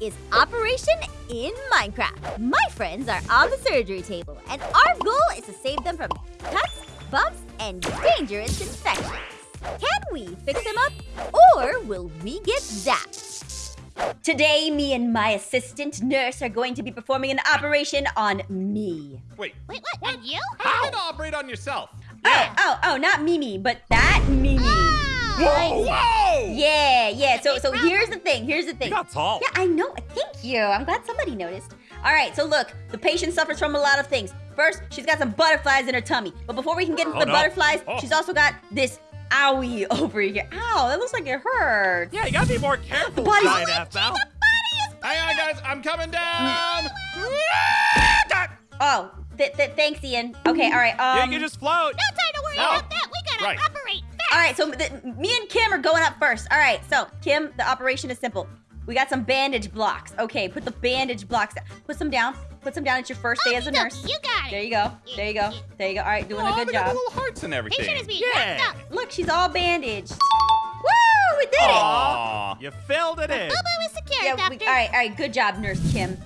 is Operation in Minecraft. My friends are on the surgery table, and our goal is to save them from cuts, bumps, and dangerous infections. Can we fix them up, or will we get zapped? Today, me and my assistant nurse are going to be performing an operation on me. Wait, Wait, what? And you? how you gonna operate on yourself? Oh, oh, oh, not Mimi, but that Mimi. Whoa, whoa! Yeah, yeah. So, so here's the thing. Here's the thing. You got tall. Yeah, I know. Thank you. I'm glad somebody noticed. All right, so look, the patient suffers from a lot of things. First, she's got some butterflies in her tummy. But before we can get into Oh, the no. butterflies, Oh. she's also got this owie over here. Ow, that looks like it hurts. Yeah, you gotta be more careful, body's- giant ass now. Hang on, guys, I'm coming down. Oh, th- th- thanks, Ian. Okay, all right. Um, Yeah, you can just float. No time to worry No. about that. We gotta Right. operate fast. All right, so th- me and Kim are going up first. All right, so Kim, the operation is simple. We got some bandage blocks. Okay, put the bandage blocks down. Put some down. Put some down. It's your first day oh, as a Okey-dokey, nurse. You got it. There you go. There you go. There you go. All right, doing Oh, a good they got the job. little hearts and everything. Patient is everything. being Yeah. wrapped up. Look, she's all bandaged. Woo! We did it. Aw. You filled it in. Elbow is secure, Yeah, doctor. we, all right, all right. Good job, Nurse Kim.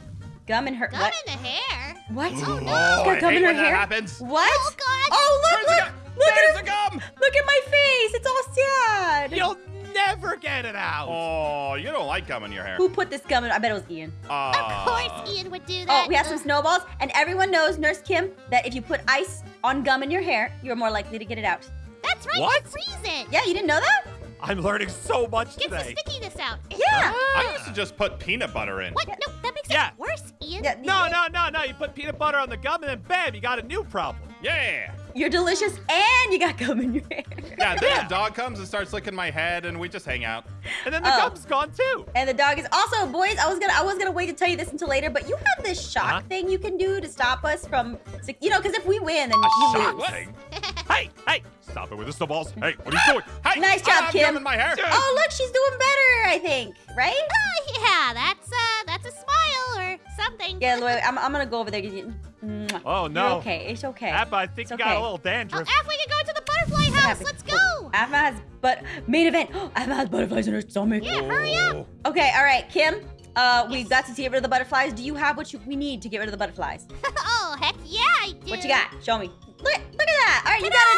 Gum in her. Gum what? in the hair. What? Oh, no. Oh, got I gum hate in her when that hair? happens. What? Oh, God. Oh, look, the look, gum? Look There's at the gum. Look at my face. It's all sad. You'll never get it out. Oh, you don't like gum in your hair. Who put this gum in? I bet it was Ian. Uh, of course Ian would do that. Oh, we have some snowballs, and everyone knows, Nurse Kim, that if you put ice on gum in your hair, you're more likely to get it out. That's right. What? You freeze it. Yeah, you didn't know that? I'm learning so much Gets the today. stickiness out. Yeah. Ah. I used to just put peanut butter in. What? No, that makes Yeah. it worse, Ian. Yeah, No, no, no, no. You put peanut butter on the gum and then bam, you got a new problem. Yeah. You're delicious, and you got gum in your hair. Yeah, then Yeah. the dog comes and starts licking my head, and we just hang out. And then the Oh. gum's gone too. And the dog is also, boys. I was gonna, I was gonna wait to tell you this until later, but you have this shock Uh-huh. thing you can do to stop us from, you know, because if we win, then A you shock lose. thing. hey, hey, stop it with the snowballs. Hey, what are you doing? Hey, Nice I job, have Kim. gum in my hair. Oh, look, she's doing better. I think, right? Oh, yeah, that's uh, something. Yeah, wait, I'm, I'm gonna go over there. You- Mwah. Oh You're no. okay, it's okay. Appa, I think It's you got a little dandruff. Oh, dandruff. Af, we can go to the butterfly house. happened? Let's go. Aphmau has, but main event. Aphmau has butterflies in her stomach. Yeah, hurry up. Okay, all right, Kim. Uh, we've got to get rid of the butterflies. Do you have what you, we need to get rid of the butterflies? oh, heck yeah, I do. What you got? Show me. Look, look at that. All right, you got a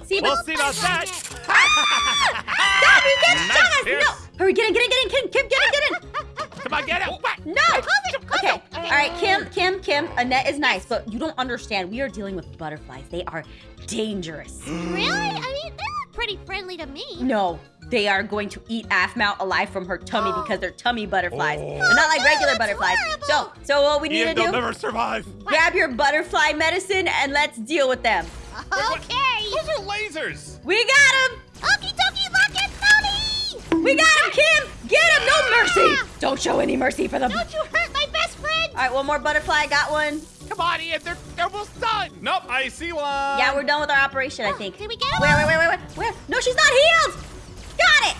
net. See, We'll see about that. stop! You get Nice shot us. No, hurry, get in, get in, get in, Kim, Kim, get in, get in. Come on, get it. Oh. What? No. Close it, close Okay. it. All right, Kim, Kim, Kim. A net is nice, but you don't understand. We are dealing with butterflies. They are dangerous. Really? I mean, they look pretty friendly to me. No, they are going to eat Afmount alive from her tummy Oh. because they're tummy butterflies. Oh. They're not like no, regular that's butterflies. So, horrible. so what we need Ian, to they'll do? never survive. Grab your butterfly medicine and let's deal with them. Okay. Those are lasers. We got him. Okie dokie, lock it, Tony. We got him, Kim. Get him. No mercy. Don't show any mercy for them. All Don't you hurt my best friend. All right, one more butterfly. I Got one. Come on, Ian. They're, they're almost done. Nope, I see one. Yeah, we're done with our operation, I Oh, think. Did we get him? Wait, wait, wait, wait, where? Where? No, she's not healed. Got it.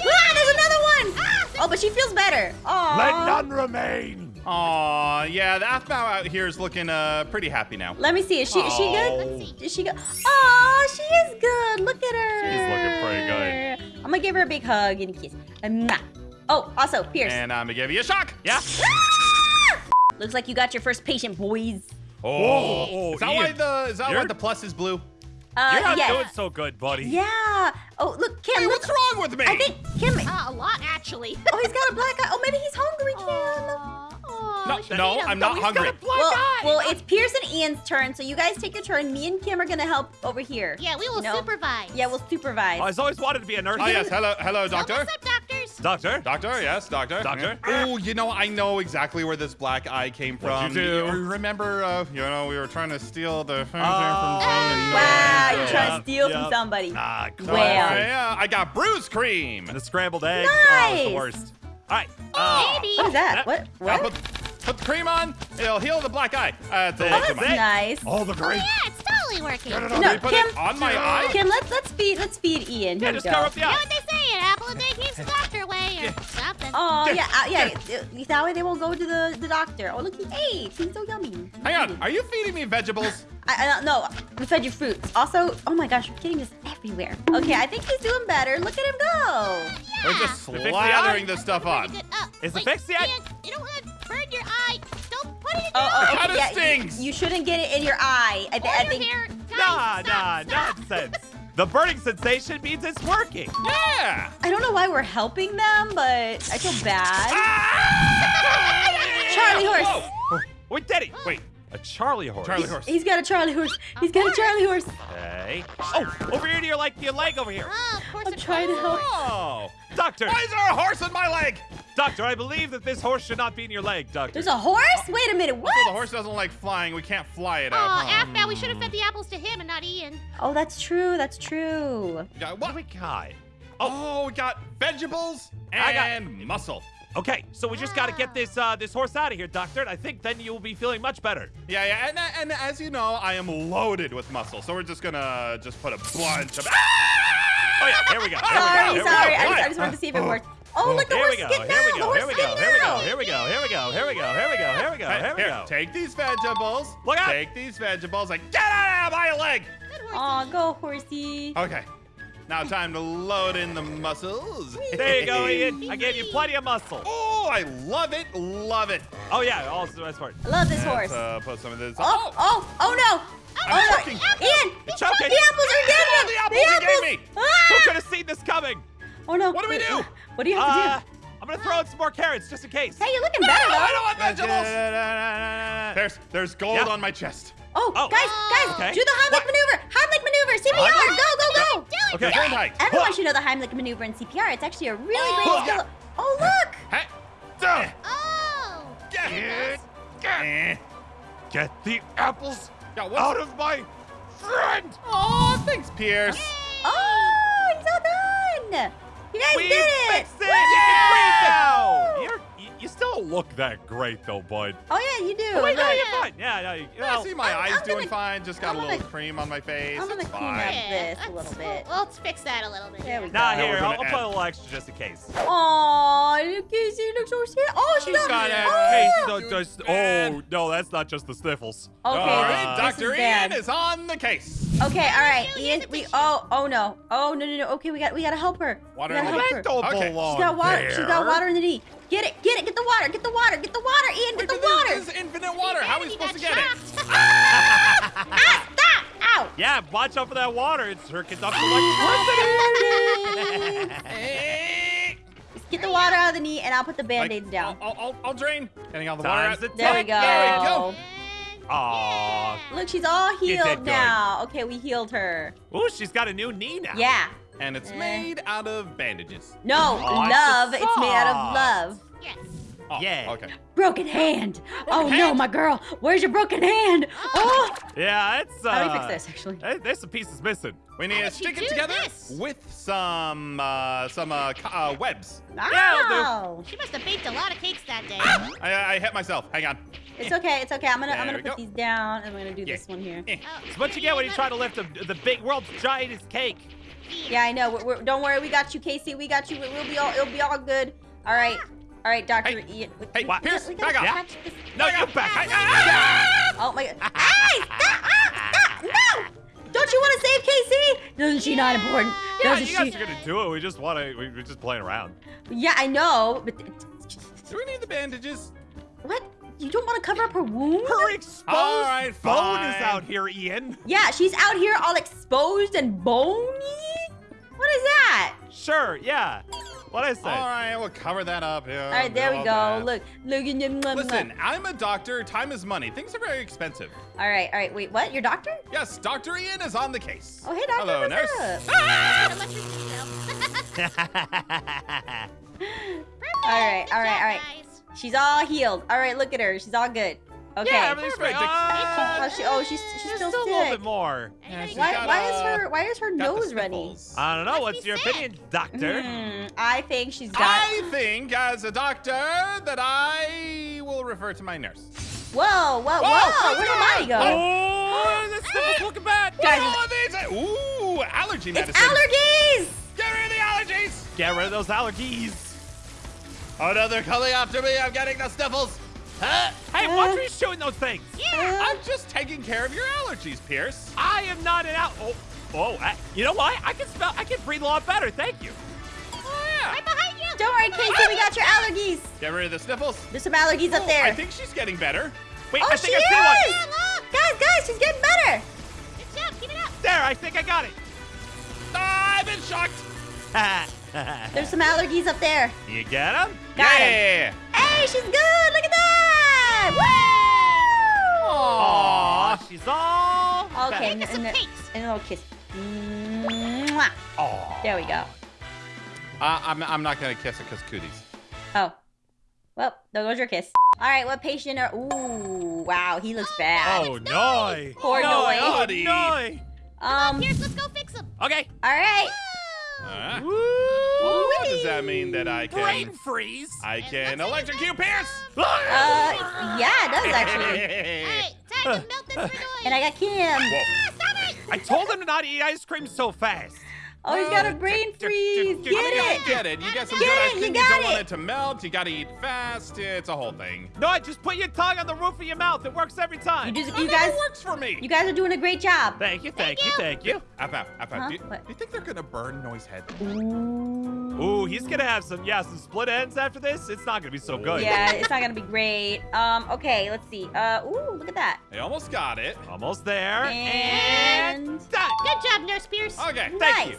Ah, there's another one. Ah, Oh, but she feels better. Oh. Let none remain. Aw, yeah, the Aphmau out here is looking uh pretty happy now. Let me see. Is she is she good? Let's see. Is she good? Oh, she is good. Look at her. She's looking pretty good. I'm gonna give her a big hug and a kiss. And mwah. Oh, also, Pierce. And I'm gonna give you a shock. Yeah. Ah! Looks like you got your first patient, boys. Oh, Whoa, is that why the is that why You're- the plus is blue? Uh, You're not yes. doing so good, buddy. Yeah. Oh, look, Kim. Hey, look. what's wrong with me? I think Kim. Uh, a lot, actually. Oh, he's got a black eye. Oh, maybe he's hungry, Kim. Aw, aw, No, no. I'm not he's hungry. got a black Well, eye. well, it's Pierce and Ian's turn, so you guys take your turn. Me and Kim are gonna help over here. Yeah, we will You know? supervise. Yeah, we'll supervise. I was always wanted to be a nurse. Oh yes, hello, hello, So doctor. What's up, doctors? Doctor. Doctor, yes, doctor. Doctor? Oh, you know, I know exactly where this black eye came from. What'd you do? You remember, uh, you know, we were trying to steal the fountain Oh, from someone. Wow, Yeah. you're trying to steal from somebody. Ah, So. Well. yeah, I got bruise cream. The scrambled eggs. Oh, it's the worst. All right. Uh, Maybe. What is that? That- What? Now What? put, put the cream on. It'll heal the black eye. Uh, it's a Oh, little Oh, too that's nice. all the Oh, yeah, it's totally working. No, no, no, No, put Kim- it on my eye? Kim, let's let's feed let's feed Ian. Here Yeah, we just go. cover up the know eye. What they say? An apple a day keeps the doctor away or something. Oh yeah, uh, yeah. That way they won't go to the, the doctor. Oh look, he ate. He's so yummy. Hang on, are you feeding me vegetables? I, I don't know. We fed you fruits. Also, oh my gosh, we're getting this everywhere. Okay, I think he's doing better. Look at him go. We're Yeah. just To fix the eye? slathering this stuff Pretty on. good. Uh, Is Wait, it fixed yet? You don't want to burn your eye. Don't put it in Oh, your oh, eye. Kinda okay, yeah, stings. You, you shouldn't get it in your eye. I, thi- Or I your think. hair. Guys, Nah, stop, nah, stop. nonsense. The burning sensation means it's working. Yeah. I don't know why we're helping them, but I feel bad. Ah! Charlie horse. Whoa. We did it. Wait, a Charlie horse. Charlie horse. He's got a Charlie horse. He's got a Charlie horse. Okay. Oh, over here to your like your leg over here. Oh, of course I'm trying to help. Oh. Doctor, Why is there a horse in my leg? Doctor, I believe that this horse should not be in your leg, doctor. There's a horse? Wait a minute. What? So the horse doesn't like flying. We can't fly it Oh, out. huh? Aphmau, we should have fed the apples to him and not Ian. Oh, that's true. That's true. Yeah, what what? do we got? Oh, we got vegetables I got- and muscle. Okay, so we just got to get this uh, this horse out of here, doctor. and I think then you will be feeling much better. Yeah, yeah, and, and as you know, I am loaded with muscle, so we're just gonna just put a bunch of. Oh yeah, here we go. Here Sorry, we go. sorry. Here I just. I just wanted to see if it worked. Oh, look, the Here horse we is go. getting Here we out. The go. horse Here we is go. getting Here we go. out. Here we go. Here we go. Here we go. Here we go. Here we go. Here we go. take these vegetables. Look out. Take these vegetables and get out of my leg. Good. Aw, go horsey. Okay, now time to load in the muscles. There you go, Ian. I gave you plenty of muscle. Oh, I love it, love it. Oh yeah, also the best part. I love this Let's, horse. uh, put some of this. Oh, oh, oh no. I'm Oh, no. Ian, You're choking. the apples are getting Oh, him. the apples you gave me. Who Ah! could have seen this coming? Oh no. What do we do? What do you have to Uh, do? I'm gonna throw in some more carrots just in case. Hey, you're looking better I don't want vegetables. There's, there's gold Yeah. on my chest. Oh, Oh. guys, guys, Okay. do the Heimlich What? maneuver. Heimlich maneuver. CPR. Heimlich? Go, go, go. Okay. Grand height. Everyone should know the Heimlich maneuver in CPR. It's actually a really great Oh. skill. Oh, look. Hey, duh. Oh. Get, Eh. Get the apples Yeah, out of my friend. Oh, thanks, Pierce. Oh, he's all done. You guys We did it. fixed it. You can breathe now. You're, you, you still don't look that great though, bud. Oh yeah, you do. Oh, wait, no, Look. you're fine. Yeah, no, you, Yeah, well, I see my I'm- eyes I'm doing gonna- fine. Just got I'm a little gonna- cream on my face. I'm gonna it's clean fine. up Yeah, this a little we'll- bit. Let's fix that a little bit. There we yeah. go. Nah, here, we're I'll, I'll put a little extra just in case. Aw, look, Casey looks so sad. Oh, she She's got, got it. oh. Hey, Oh, so just, man. oh, no, that's not just the sniffles. Okay, All this- right, this Dr. is Ian is on the case. Okay, all right, Tissue, Ian. We tissue. oh oh no oh no no no. Okay, we got we gotta help her. Water we gotta help her. don't Okay. belong She's got water. there. She's got water in the knee. Get it, get it, get the water, get the water, get the water, Ian, get Wait, the but this water. is infinite water. How are we supposed to got get it? shocked. Ah, stop! Ow! Yeah, watch out for that water. It's her conducts electricity. Eh. Just get the water out of the knee, and I'll put the band-aids down. I'll, I'll, I'll drain. Getting all the water out. the There we go. There we go. And- Aw. Look, she's all healed now. Okay, we healed her. Ooh, she's got a new knee now. Yeah. And it's Eh. made out of bandages. No, Oh, love. the It's made out of love. Yes. Oh, Yeah. Okay. Broken hand. oh no, my girl. Where's your broken hand? Oh. Yeah, it's. Uh, How do we fix this, actually? eh, There's some pieces missing. We need How to stick it together this? with some uh, some uh, uh, webs. Ow. She must have baked a lot of cakes that day. I, I hit myself. Hang on. It's okay. It's okay. I'm gonna I'm gonna put go. these down, and I'm gonna do Yeah. this one here. Eh. Oh, It's what you get when you try to lift the, the big world's giantest cake. Yeah, I know. We're, we're, don't worry. We got you, Casey. We got you. We'll be all. It'll be all good. All right. All right, Doctor Hey. Ian. we- Hey, we- Pierce, gotta- we gotta back up. catch this- No, you back. Hey, ah! Oh my God. Hey! Stop! Ah, stop! No! Don't you want to save Casey? Doesn't she not important? Yeah, Doesn't you guys she? are gonna do it. We just want to. We, we're just playing around. Yeah, I know. But Do we need the bandages? what? You don't want to cover up her wound? Her exposed All right, bone is out here, Ian. Yeah, she's out here all exposed and bony. What is that? Sure, yeah. What I say? All right, we'll cover that up. Yeah, All right, there we go. that. Look, look at them. Listen, I'm a doctor. Time is money. Things are very expensive. All right, all right. Wait, what? Your doctor? Yes, Dr. Ian is on the case. Oh, hey, doctor. Hello, what's nurse. up? Gotta let your feet go. All right, all right, all right. Guys. She's all healed. All right, look at her. She's all good. Okay. Yeah, everything's great. Perfect. Uh, Oh, she, oh, she's she's there's still still a little bit more. Anybody she's Why, got, why is uh, her why is her nose running? I don't know. Must What's your sick. opinion, doctor? Hmm, I think she's got. I think, as a doctor, that I will refer to my nurse. Whoa, whoa, whoa! Whoa, Where'd the what's body go? Oh, this sniffle's looking bad. Guys, All of these. Ooh, allergy it's medicine. allergies. Get rid of the allergies. Get rid of those allergies. Another coming after me. I'm getting the sniffles. Huh? Hey, Uh. watch me shooting those things. Uh, I'm just taking care of your allergies, Pierce. I am not an out. Oh, oh, I, you know what? I can smell. I can breathe a lot better. Thank you. Oh, yeah. Right behind you. Don't worry, Casey. We got your allergies. Get rid of the sniffles. There's some allergies up Oh, there. I think she's getting better. Wait, oh, I she think I see is. one. look. Guys, guys, she's getting better. Good job. Keep it up. There, I think I got it. Ah, I've been shocked. There's some allergies up there. you get him? Got him. yeah. Hey, she's good. Look at that. Woo! Aw, she's all Okay, Make us and, some and, cakes. and a little kiss. Mwah. Aw. There we go. Uh, I'm, I'm not gonna kiss it because cooties. Oh. Well, there goes your kiss. All right, what patient are... Ooh, wow, he looks bad. Oh, no. Poor no. Noi. Oh, Noi. no. Um, Pierce, let's go fix him. Okay. all right. Uh, Woo. What does that mean that I can Brain can? freeze. I can electrocute Pierce. Uh, yeah, it does actually. All right, time to melt this for And I got Kim. Whoa. Ah, stop it. I told him to not eat ice cream so fast. Oh, he's got a brain freeze. Get I it. get it. You get some good it, ice you cream. You, got don't want it. it to melt. You gotta eat fast. It's a whole thing. No, just put your tongue on the roof of your mouth. It works every You, time. just, you never guys, works for me. you guys are doing a great job. Thank you, thank you, thank you. Up, up, up, Huh? up. Do, you, do you think they're gonna burn Noi's head? Ooh. Ooh, he's gonna have some, yeah, some split ends after this. It's not gonna be so good. Yeah, it's not gonna be great. Um, okay, let's see. Uh, ooh, look at that. They almost got it. Almost there. And done. Good job, Nurse Pierce. Okay. Thank nice. you.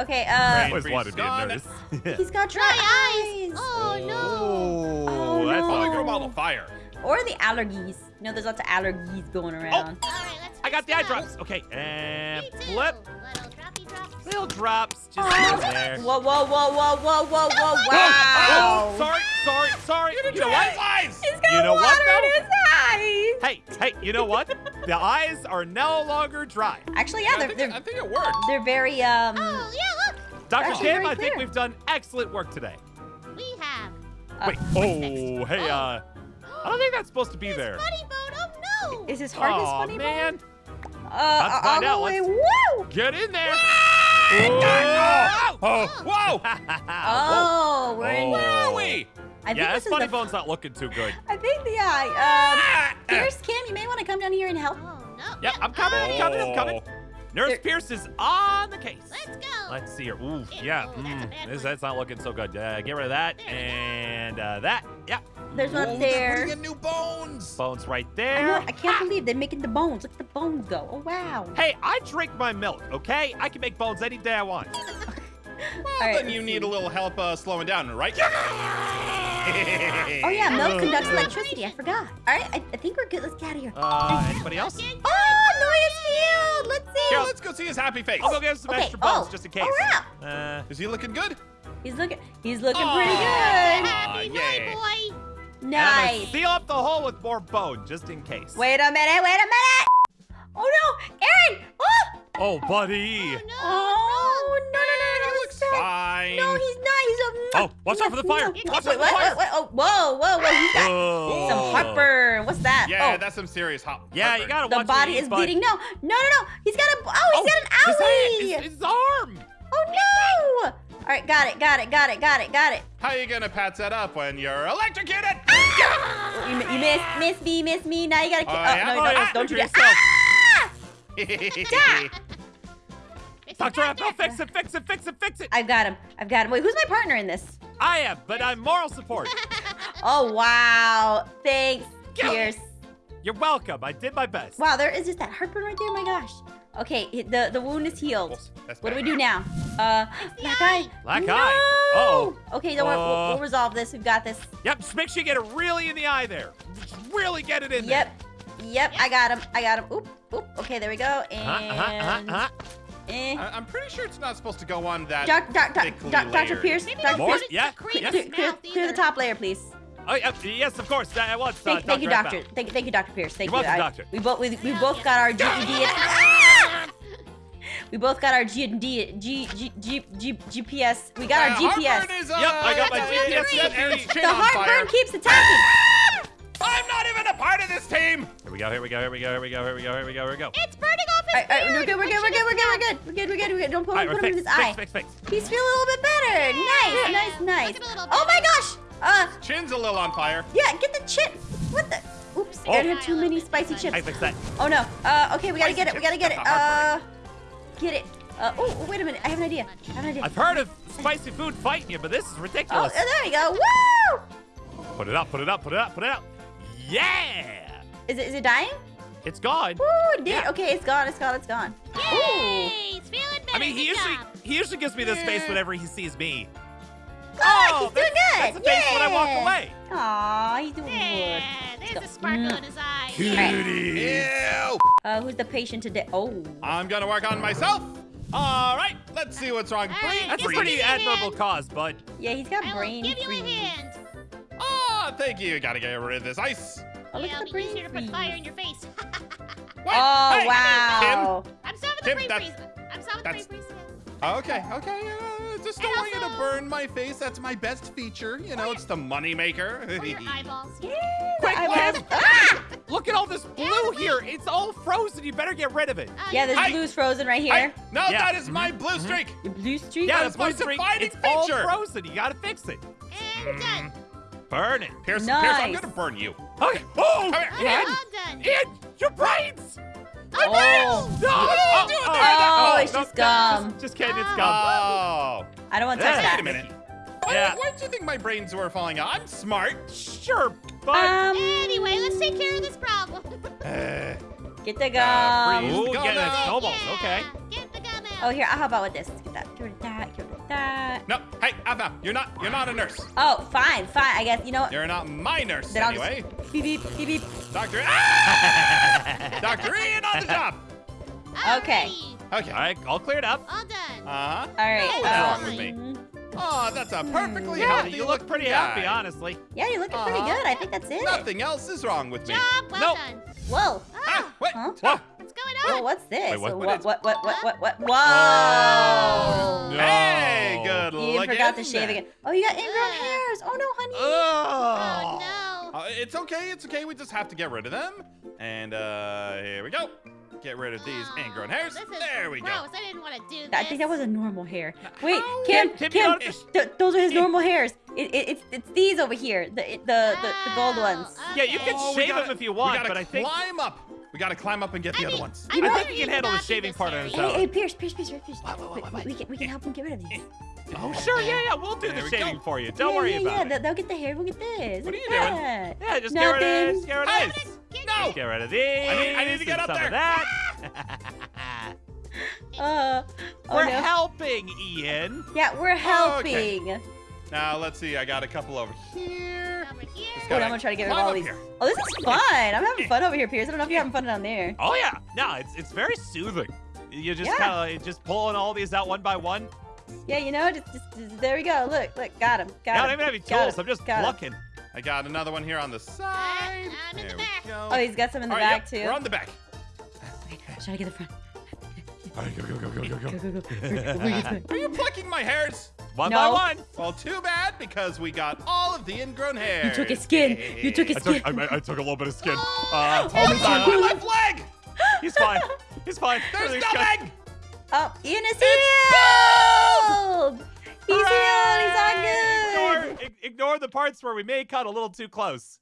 Okay, uh, Brain always freeze wanted to be a nurse. he's got dry, Dry eyes. eyes. Oh, no. Oh, Oh, that's no. Oh, not they good. grow all to fire. Or the allergies. You know, there's lots of allergies going around. All right, let's I got the eye drops. Okay, and Me too. flip. Little droppy drops. Little drops. Just Oh. there. Whoa, whoa, whoa, whoa, whoa, whoa, whoa, Oh, wow. sorry, sorry, sorry. You, know what? eyes. He's got You know water what, in his eyes. Hey, hey, you know what? the eyes are no longer dry. Actually, yeah, I, they're, think, they're, I think it worked. they're very, um, Oh, yeah, look. Dr. Kim, I think we've done excellent work today. We have. Uh, Wait, oh, hey, uh, I don't think that's supposed to be there. Funny bone. Oh, no. is his heart his Aw, funny bone? Man. Uh, Let's find out. way- Let's- Woo! Get in there. Oh, Whoa. whoa. Oh, we're in. Where Oh. are we? I yeah, this this funny the, bone's not looking too good. I think the eye. Um, Ah, Pierce, Kim, you may want to come down here and help. Oh, no. Yep, I'm coming, I'm coming, I'm coming. Nurse There- Pierce is on the case. Let's go. Let's see here. Ooh, Yeah, yeah. oh, that's a mm, bad this, one. that's not looking so good. Uh, get rid of that There and uh, that. Yeah. There's one Oh, up they're there. putting new bones. Bones right there. I, know, there. I can't believe they're making the bones. Look at the bones go. Oh, wow. Hey, I drink my milk, okay? I can make bones any day I want. Well, All right, then you let's need see. a little help uh, slowing down, right? Oh, yeah, milk conducts electricity. I forgot. All right, I, I think we're good. Let's get out of here. Uh, anybody else? Oh, Noah's healed. Let's see. Yeah, let's go see his happy face. I'll go get some Okay, extra bones oh, just in case. oh, wow. Uh, Is he looking good? He's looking. He's looking Aw. pretty good. Happy yeah. Noi boy. and I'm gonna Nice. seal up the hole with more bone just in case. Wait a minute. Wait a minute. Oh no, Aaron! Oh, Oh, buddy. Oh, no. oh no, no, no, fine. No, he's not. He's a. Oh, watch out for the fire. Wait, Watch out for the what? fire. Oh, whoa, whoa, whoa! He's got Oh. some heartburn. What's that? Yeah, oh, that's some serious hot. Yeah, you gotta the watch what body you is bud. bleeding. No, no, no, no. He's got a. Oh, he's got an his hand, owie. His, his arm. Oh no! All right, got it, got it, got it, got it, got it. How you gonna patch that up when you're electrocuted? Oh, you, mi- you missed, missed me, miss me. Now you gotta. Ki- Oh, oh, yeah? no, Oh, no, yeah, don't do do that. yourself. Ah! Fix it, Dr. Doctor. Apple, fix it, fix it, fix it, fix it. I've got him. I've got him. Wait, who's my partner in this? I am, but I'm moral support. Oh wow! Thanks, Go. Pierce. You're welcome. I did my best. Wow, there is just that heartburn right there. My gosh. Okay, the the wound is healed. What do we do now? Uh, black eye. Black no! eye. Uh-oh. Okay, don't worry. We'll, Uh. we'll resolve this. We've got this. Yep, just make sure you get it really in the eye there. Just really get it in there. Yep. Yep. I got him. I got him. Oop. Oop. Okay, there we go. And. Uh-huh, uh-huh, uh-huh. Eh. I- I'm pretty sure it's not supposed to go on that. Doc, doc, doc, thickly doc, Dr. Pierce. Maybe Dr. More? Pierce. Yeah, to yes. Clear, clear, clear the top layer, please. Oh, yeah, yes, of course. That was uh, Thank, thank you, Dr. Thank, thank you, Dr. Pierce. Thank You're you. welcome, I- doctor. We both we, we both got our GED. we both got our GED. G, G, G, G, GPS. We got our Uh, GPS. heartburn is, uh, Yep, I got my GPS set Aaron's chin The heartburn keeps attacking. I'm not even a part of this team. Here we go, here we go, here we go, here we go, here we go, here we go, here we go. It's burning off his All right, all right, we're good. We're good. We're good. We're good. We're good. We're good. We're good. We're good. Don't put, All right, put him in fixed, his eye. fixed, fixed, fixed. He's feeling a little bit better. Nice, nice, nice. Looking a little Oh my gosh. Uh, Chin's a little on fire. yeah. Get the chip. What the? Oops. Oh. Aaron had too many spicy chips. I fixed that. Oh no. Uh, okay. We gotta Spicy get it. We gotta get it. Uh, get it. Uh, oh, oh, wait a minute. I have an idea. I have an idea. I've heard of spicy food fighting you, but this is Oh, ridiculous. there we go. Woo! Put it up, put it up, put it up, put it up. Yeah! Is it, is it dying? It's gone. Woo, it did. Yeah. Okay, it's gone. It's gone. It's gone. Ooh. Yay! He's feeling better. I mean, he Good usually job. he usually gives me this face whenever he sees me. Oh, he's doing that's, good. That's the face when I walk away. Aw, he's doing There, good. there's go. a sparkle Mm. in his eye. Cutie. Ew. Uh, who's the patient today? Oh. I'm gonna work on myself. All right, let's see what's wrong. All Brain right, That's a pretty a hand. admirable cause, bud. Yeah, he's got I will brain give you a freeze. hand. Oh, thank you. Gotta get rid of this ice. Oh, look It'll at the be brain easier to put fire in your face. Wait, Oh, hey, wow. I'm solving the Tim, brain that's- freeze. I'm solving the brain freeze. Tim. Okay, okay. Uh, just don't And want you to burn my face. That's my best feature. You know, it's the money maker. Or your eyeballs. Yeah, Quick, eyeballs. Kim. Ah! Look at all this blue here. It's all frozen. You better get rid of it. Uh, Yeah, this Hey. blue's frozen right I- here. no, Yeah. that is my blue streak. Your blue streak? Yeah, That the is blue my streak. defining It's all frozen. You gotta fix it. And done. Burn it. Pierce, Pierce, I'm gonna burn you. Okay. Oh, Come here. Oh, Ian, all done. Ian, your brains. Oh. No. What are you doing there? Oh, No, it's no, just gum. Just, just kidding. It's gum. Oh. I don't want to touch Yeah. that. Wait a minute. Why, Yeah. why do you think my brains were falling out? I'm smart. Sure, but. Um, Anyway, let's take care of this problem. Uh, get the Uh, gum. freeze. Ooh, Gum getting out. snowballs. Yeah, Okay. Get the gum out. Oh, here. How about with this? Let's get that. Get rid of that. Get rid of that. no, hey, Ava, you're not you're not a nurse. Oh, fine, fine. I guess you know what? You're not my nurse Then I'll anyway. just beep beep beep beep. Doctor ah! Doctor Ian on the job. Okay. Okay. All right, all cleared up. All done. Uh-huh. All right. What's uh, wrong with me? Oh, that's a perfectly Yeah, healthy you look pretty looking happy, honestly. Yeah, you're looking pretty Uh-huh. good. I think that's it. Nothing else is wrong with me. Job well Nope. done. Whoa. Ah, Ah, wait. Huh? Ah, what's going on? Whoa, what's this? Wait, what- So what what, is- what, what, what, what, what, Whoa! Oh. No. Hey, good Ian looking. forgot to shave again. Oh, you got ingrown Ugh. hairs. Oh, no, honey. Oh, no. Uh, it's okay, it's okay. We just have to get rid of them. And uh here we go. Get rid of these Oh, ingrown hairs. There we gross. go. I didn't want to do this. I think that was a normal hair. Wait, How? Kim, Kim, Kim, you don't just- th- those are his normal hairs. It, it, it's, it's these over here, the, the, the, the gold Oh, ones. Yeah, you can Oh, shave gotta- them if you want, but I think climb up. We gotta climb up and get the I other mean, ones. I I think he can handle the shaving part on his own. hey, Pierce, Pierce, Pierce, Pierce, Pierce. What, what, what, We- what? We, can, we can help him get rid of these. Oh, sure, yeah, yeah. We'll do There the we shaving go. for you. Don't yeah, worry yeah, about yeah. it. They'll, they'll get the hair. We'll get this. What are you doing? Yeah, just get rid of this. Get rid of this. No! Get rid of these. I need- I need to get up some of there. that. Uh, oh, We're no. helping, Ian. Yeah, we're Oh, okay. helping. Now let's see. I got a couple over here. Over here. Just Hold I'm gonna try to get rid of all these. here. Oh, this is fun. I'm having fun over here, Pierce. I don't know if you're having fun down there. Oh yeah. No, it's it's very soothing. You're just Yeah. kind of just pulling all these out one by one. Yeah, you know, just, just, just- there we go. Look, look, got him, got I him. don't even have any got tools. him, I'm just got him. Plucking. I got another one here on the side. I'm in the back. go. Oh, he's got some in the All right, back yep, too. We're on the back. Okay, try to get the front. All right, go go go go go Go, go. go, go. Where- where you going? Are you plucking my hairs? One No. by one. Well, too bad because we got all of the ingrown hair. You took his skin. You took his I took skin. I, I took a little bit of skin. Oh, Uh, Oh, he's it's on my left leg. He's fine. He's fine. There's Everything's no good. leg. Oh, Ian is healed. He's healed. He's all good. ig- ignore the parts where we may cut a little too close.